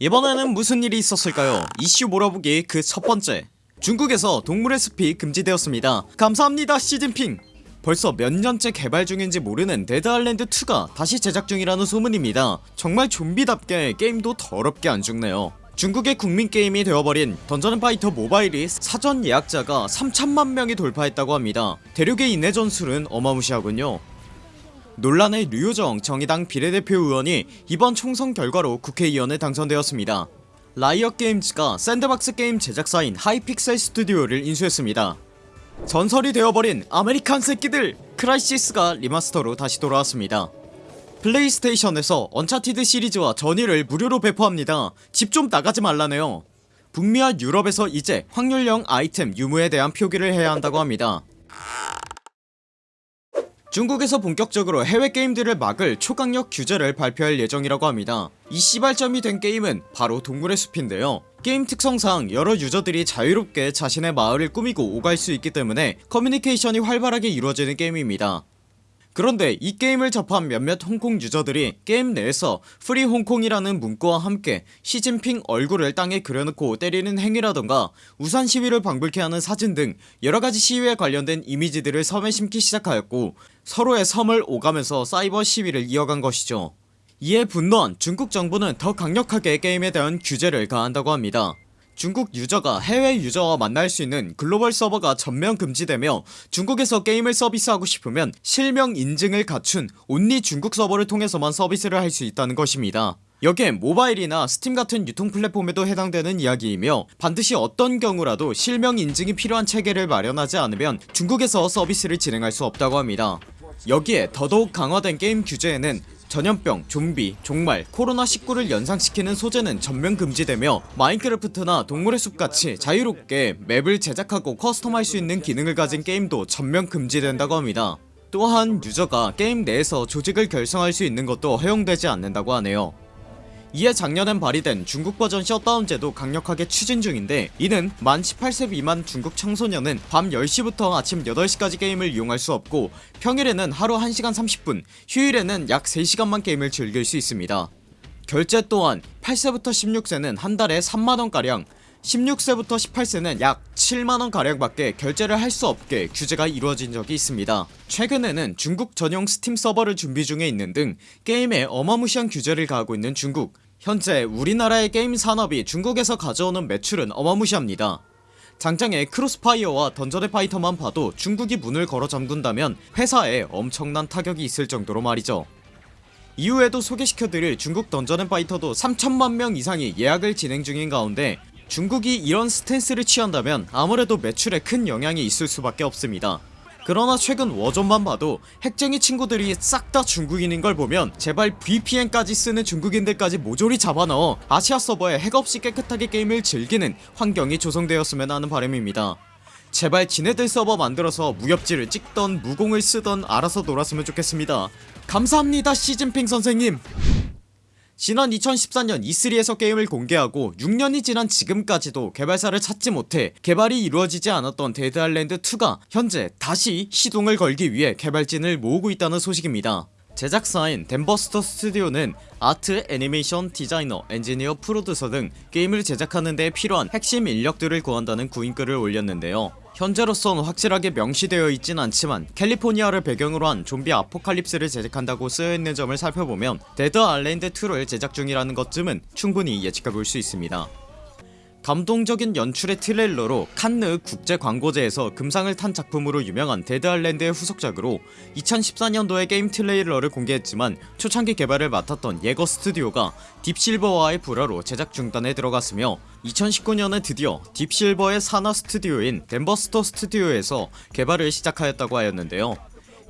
이번에는 무슨 일이 있었을까요? 이슈 몰아보기 그 첫번째. 중국에서 동물의 숲이 금지되었습니다. 감사합니다 시진핑. 벌써 몇 년째 개발 중인지 모르는 데드아일랜드2가 다시 제작 중이라는 소문입니다. 정말 좀비답게 게임도 더럽게 안 죽네요. 중국의 국민게임이 되어버린 던전앤파이터 모바일이 사전 예약자가 3천만명이 돌파했다고 합니다. 대륙의 인내 전술은 어마무시하군요 논란의 류호정 정의당 비례대표 의원이 이번 총선 결과로 국회의원에 당선되었습니다. 라이엇 게임즈가 샌드박스 게임 제작사인 하이픽셀 스튜디오를 인수했습니다. 전설이 되어버린 아메리칸 새끼들 크라이시스가 remaster로 다시 돌아왔습니다. 플레이스테이션에서 언차티드 시리즈와 Journey를 무료로 배포합니다. 집 좀 나가지 말라네요. 북미와 유럽에서 이제 확률형 아이템 유무에 대한 표기를 해야 한다고 합니다 중국에서 본격적으로 해외 게임들을 막을 초강력 규제를 발표할 예정이라고 합니다. 이 시발점이 된 게임은 바로 동물의 숲인데요. 게임 특성상 여러 유저들이 자유롭게 자신의 마을을 꾸미고 오갈 수 있기 때문에 커뮤니케이션이 활발하게 이루어지는 게임입니다 그런데 이 게임을 접한 몇몇 홍콩 유저들이 게임 내에서 free 홍콩이라는 문구와 함께 시진핑 얼굴을 땅에 그려놓고 때리는 행위라던가 우산 시위를 방불케 하는 사진 등 여러가지 시위에 관련된 이미지들을 섬에 심기 시작하였고 서로의 섬을 오가면서 사이버 시위를 이어간 것이죠. 이에 분노한 중국 정부는 더 강력하게 게임에 대한 규제를 가한다고 합니다 중국 유저가 해외 유저와 만날 수 있는 글로벌 서버가 전면 금지되며 중국에서 게임을 서비스하고 싶으면 실명 인증을 갖춘 only 중국 서버를 통해서만 서비스를 할 수 있다는 것입니다. 여기에 모바일이나 스팀 같은 유통 플랫폼에도 해당되는 이야기이며 반드시 어떤 경우라도 실명 인증이 필요한 체계를 마련하지 않으면 중국에서 서비스를 진행할 수 없다고 합니다. 여기에 더더욱 강화된 게임 규제에는 전염병, 좀비, 종말, 코로나19를 연상시키는 소재는 전면 금지되며 마인크래프트나 동물의 숲같이 자유롭게 맵을 제작하고 custom할 수 있는 기능을 가진 게임도 전면 금지된다고 합니다. 또한 유저가 게임 내에서 조직을 결성할 수 있는 것도 허용되지 않는다고 하네요 이에 작년엔 발의된 중국 버전 셧다운제도 강력하게 추진 중인데 이는 만 18세 미만 중국 청소년은 밤 10시부터 아침 8시까지 게임을 이용할 수 없고 평일에는 하루 1시간 30분 휴일에는 약 3시간만 게임을 즐길 수 있습니다. 결제 또한 8세부터 16세는 한 달에 3만원가량 16세부터 18세는 약 7만원가량 밖에 결제를 할 수 없게 규제가 이루어진 적이 있습니다. 최근에는 중국 전용 스팀 서버를 준비 중에 있는 등 게임에 어마무시한 규제를 가하고 있는 중국 현재 우리나라의 게임 산업이 중국에서 가져오는 매출은 어마무시합니다. 당장의 크로스파이어와 던전앤 파이터만 봐도 중국이 문을 걸어 잠근다면 회사에 엄청난 타격이 있을 정도로 말이죠. 이후에도 소개시켜드릴 중국 던전앤 파이터도 3천만명 이상이 예약을 진행 중인 가운데 중국이 이런 stance를 취한다면 아무래도 매출에 큰 영향이 있을 수밖에 없습니다 그러나 최근 워존만 봐도 핵쟁이 친구들이 싹 다 중국인인 걸 보면 제발 VPN까지 쓰는 중국인들까지 모조리 잡아넣어 아시아 서버에 핵없이 깨끗하게 게임을 즐기는 환경이 조성되었으면 하는 바람입니다. 제발 지네들 서버 만들어서 무협지를 찍던 무공을 쓰던 알아서 놀았으면 좋겠습니다. 감사합니다 시진핑 선생님 지난 2014년 E3에서 게임을 공개하고 6년이 지난 지금까지도 개발사를 찾지 못해 개발이 이루어지지 않았던 데드 아일랜드 2가 현재 다시 시동을 걸기 위해 개발진을 모으고 있다는 소식입니다. 제작사인 댐버스터 스튜디오는 아트, 애니메이션, 디자이너, 엔지니어, 프로듀서 등 게임을 제작하는 데 필요한 핵심 인력들을 구한다는 구인글을 올렸는데요 현재로선 확실하게 명시되어 있진 않지만 캘리포니아를 배경으로 한 좀비 아포칼립스를 제작한다고 쓰여있는 점을 살펴보면 데드 아일랜드 2를 제작 중이라는 것쯤은 충분히 예측해볼 수 있습니다 감동적인 연출의 트레일러로 칸느 국제광고제에서 금상을 탄 작품으로 유명한 데드아일랜드의 후속작으로 2014년도에 게임 트레일러를 공개했지만 초창기 개발을 맡았던 예거 스튜디오가 딥실버와의 불화로 제작 중단에 들어갔으며 2019년에 드디어 딥실버의 산하 스튜디오인 덴버스터 스튜디오에서 개발을 시작하였다고 하였는데요.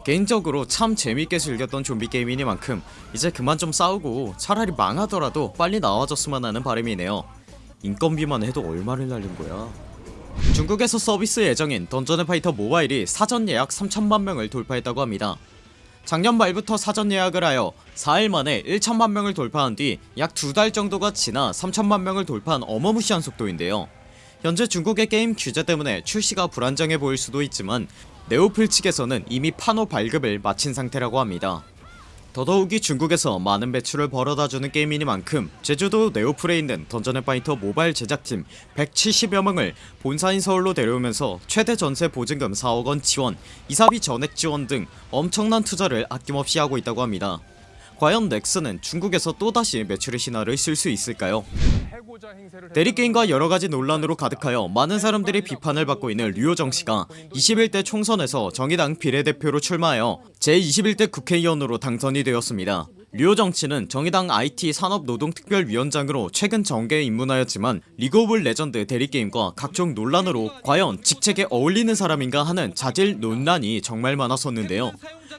개인적으로 참 재밌게 즐겼던 좀비 게임이니만큼 이제 그만 좀 싸우고 차라리 망하더라도 빨리 나와줬으면 하는 바람이네요 인건비만 해도 얼마를 날린 거야? 중국에서 서비스 예정인 던전앤파이터 모바일이 사전 예약 3천만명을 돌파했다고 합니다. 작년 말부터 사전 예약을 하여 4일 만에 1천만명을 돌파한 뒤 약 두 달 정도가 지나 3천만명을 돌파한 어마무시한 속도인데요. 현재 중국의 게임 규제 때문에 출시가 불안정해 보일 수도 있지만 네오플 측에서는 이미 판호 발급을 마친 상태라고 합니다 더더욱이 중국에서 많은 매출을 벌어다주는 게임이니만큼 제주도 네오플에 있는 던전앤파이터 모바일 제작팀 170여 명을 본사인 서울로 데려오면서 최대 전세 보증금 4억원 지원 이사비 전액 지원 등 엄청난 투자를 아낌없이 하고 있다고 합니다 과연 넥슨은 중국에서 또다시 매출의 신화를 쓸 수 있을까요? 대리게임과 여러가지 논란으로 가득하여 많은 사람들이 비판을 받고 있는 류호정씨가 21대 총선에서 정의당 비례대표로 출마하여 제21대 국회의원으로 당선이 되었습니다 류호정씨는 정의당 IT 산업노동특별위원장으로 최근 정계에 입문하였지만 리그 오브 레전드 대리게임과 각종 논란으로 과연 직책에 어울리는 사람인가 하는 자질 논란이 정말 많았었는데요.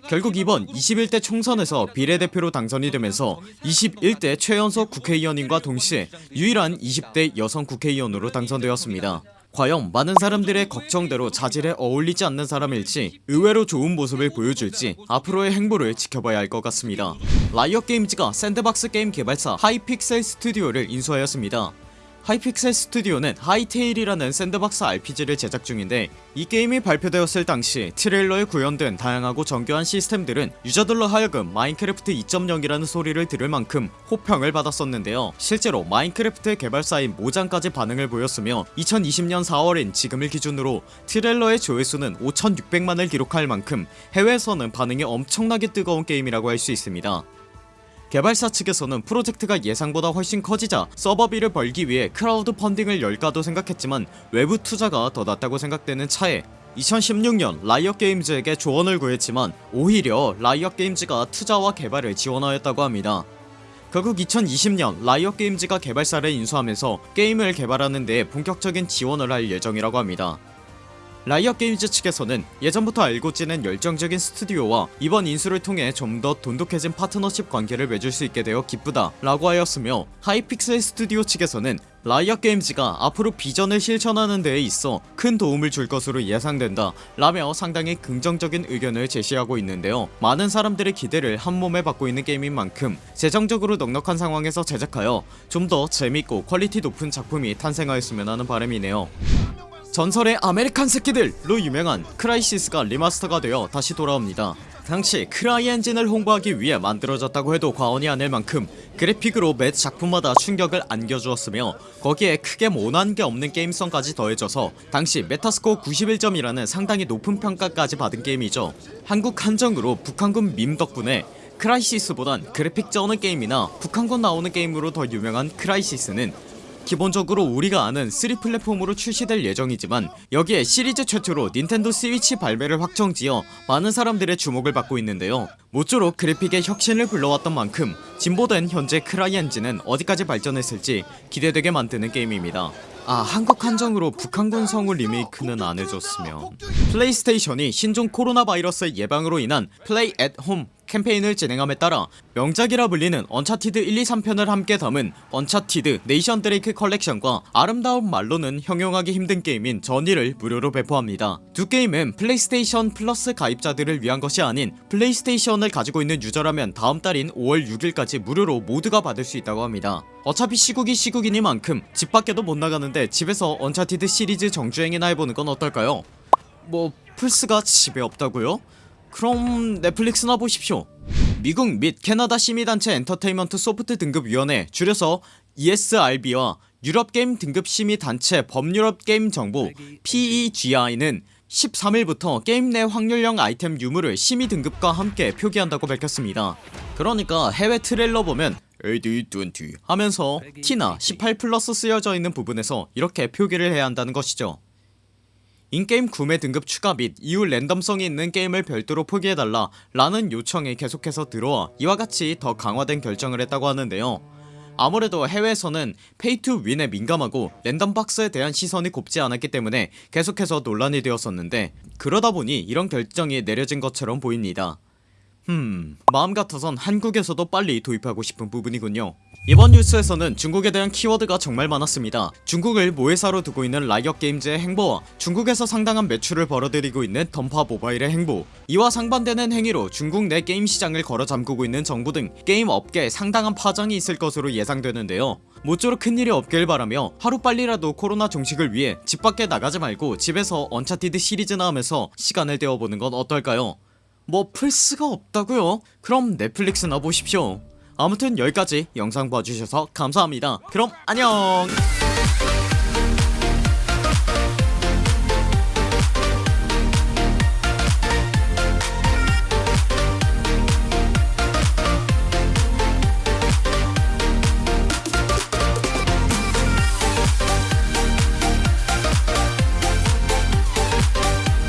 결국 이번 21대 총선에서 비례대표로 당선이 되면서 21대 최연소 국회의원인과 동시에 유일한 20대 여성 국회의원으로 당선되었습니다 과연 많은 사람들의 걱정대로 자질에 어울리지 않는 사람일지 의외로 좋은 모습을 보여줄지 앞으로의 행보를 지켜봐야 할 것 같습니다. 라이엇 게임즈가 샌드박스 게임 개발사 하이픽셀 스튜디오를 인수하였습니다 하이픽셀 스튜디오는 하이테일이라는 샌드박스 RPG를 제작 중인데 이 게임이 발표되었을 당시 트레일러에 구현된 다양하고 정교한 시스템들은 유저들로 하여금 마인크래프트 2.0이라는 소리를 들을 만큼 호평을 받았었는데요. 실제로 마인크래프트의 개발사인 모장까지 반응을 보였으며 2020년 4월인 지금을 기준으로 트레일러의 조회수는 5600만을 기록할 만큼 해외에서는 반응이 엄청나게 뜨거운 게임이라고 할 수 있습니다 개발사 측에서는 프로젝트가 예상보다 훨씬 커지자 서버비를 벌기 위해 크라우드 펀딩을 열까도 생각했지만 외부 투자가 더 낫다고 생각되는 차에 2016년 라이엇 게임즈에게 조언을 구했지만 오히려 라이엇 게임즈가 투자와 개발을 지원하였다고 합니다. 결국 2020년 라이엇 게임즈가 개발사를 인수하면서 게임을 개발하는 데 본격적인 지원을 할 예정이라고 합니다 라이엇 게임즈 측에서는 예전부터 알고 지낸 열정적인 스튜디오와 이번 인수를 통해 좀 더 돈독해진 파트너십 관계를 맺을 수 있게 되어 기쁘다 라고 하였으며 하이픽셀 스튜디오 측에서는 라이엇 게임즈가 앞으로 비전을 실천하는 데에 있어 큰 도움을 줄 것으로 예상된다 라며 상당히 긍정적인 의견을 제시하고 있는데요. 많은 사람들의 기대를 한몸에 받고 있는 게임인 만큼 재정적으로 넉넉한 상황에서 제작하여 좀 더 재밌고 퀄리티 높은 작품이 탄생하였으면 하는 바람이네요 전설의 아메리칸 새끼들로 유명한 크라이시스가 리마스터가 되어 다시 돌아옵니다. 당시 크라이 엔진을 홍보하기 위해 만들어졌다고 해도 과언이 아닐 만큼 그래픽으로 매 작품마다 충격을 안겨주었으며 거기에 크게 모난 게 없는 게임성까지 더해져서 당시 메타스코어 91점이라는 상당히 높은 평가까지 받은 게임이죠. 한국 한정으로 북한군 밈 덕분에 크라이시스보단 그래픽 쩌는 게임이나 북한군 나오는 게임으로 더 유명한 크라이시스는 기본적으로 우리가 아는 3 플랫폼으로 출시될 예정이지만 여기에 시리즈 최초로 닌텐도 스위치 발매를 확정지어 많은 사람들의 주목을 받고 있는데요. 모쪼록 그래픽의 혁신을 불러왔던 만큼 진보된 현재 크라이 엔진은 어디까지 발전했을지 기대되게 만드는 게임입니다. 아 한국 한정으로 북한군 성우 리메이크는 안해줬으면. 플레이스테이션이 신종 코로나 바이러스 예방으로 인한 Play At Home 캠페인을 진행함에 따라 명작이라 불리는 언차티드 1, 2, 3편을 함께 담은 언차티드 네이선 드레이크 컬렉션과 아름다운 말로는 형용하기 힘든 게임인 저니를 무료로 배포합니다 두 게임은 플레이스테이션 플러스 가입자들을 위한 것이 아닌 플레이스테이션을 가지고 있는 유저라면 다음 달인 5월 6일까지 무료로 모두가 받을 수 있다고 합니다 어차피 시국이 시국이니만큼 집 밖에도 못 나가는데 집에서 언차티드 시리즈 정주행이나 해보는 건 어떨까요? 뭐 플스가 집에 없다고요? 그럼 넷플릭스나 보십시오. 미국 및 캐나다 시민단체 엔터테인먼트 소프트 등급위원회 줄여서 ESRB와 유럽게임 등급 심의단체 범유럽게임정보 PEGI는 13일부터 게임 내 확률형 아이템 유무를 심의 등급과 함께 표기한다고 밝혔습니다. 그러니까 해외 트레일러 보면 AD20 하면서 T나 18 플러스 쓰여져 있는 부분에서 이렇게 표기를 해야 한다는 것이죠 in-game 구매 등급 추가 및 이후 랜덤성이 있는 게임을 별도로 표기해달라 라는 요청이 계속해서 들어와 이와 같이 더 강화된 결정을 했다고 하는데요. 아무래도 해외에서는 pay to win에 민감하고 랜덤박스에 대한 시선이 곱지 않았기 때문에 계속해서 논란이 되었었는데 그러다보니 이런 결정이 내려진 것처럼 보입니다 흠 마음 같아선 한국에서도 빨리 도입하고 싶은 부분이군요. 이번 뉴스에서는 중국에 대한 키워드가 정말 많았습니다. 중국을 모회사로 두고 있는 라이엇 게임즈의 행보와 중국에서 상당한 매출을 벌어들이고 있는 던파 모바일의 행보 이와 상반되는 행위로 중국 내 게임 시장을 걸어 잠그고 있는 정부 등 게임 업계에 상당한 파장이 있을 것으로 예상되는데요. 모쪼록 큰일이 없길 바라며 하루빨리라도 코로나 종식을 위해 집 밖에 나가지 말고 집에서 언차티드 시리즈나 하면서 시간을 때워보는 건 어떨까요 뭐 플스가 없다고요? 그럼 넷플릭스나 보십시오. 아무튼 여기까지 영상 봐주셔서 감사합니다. 그럼 안녕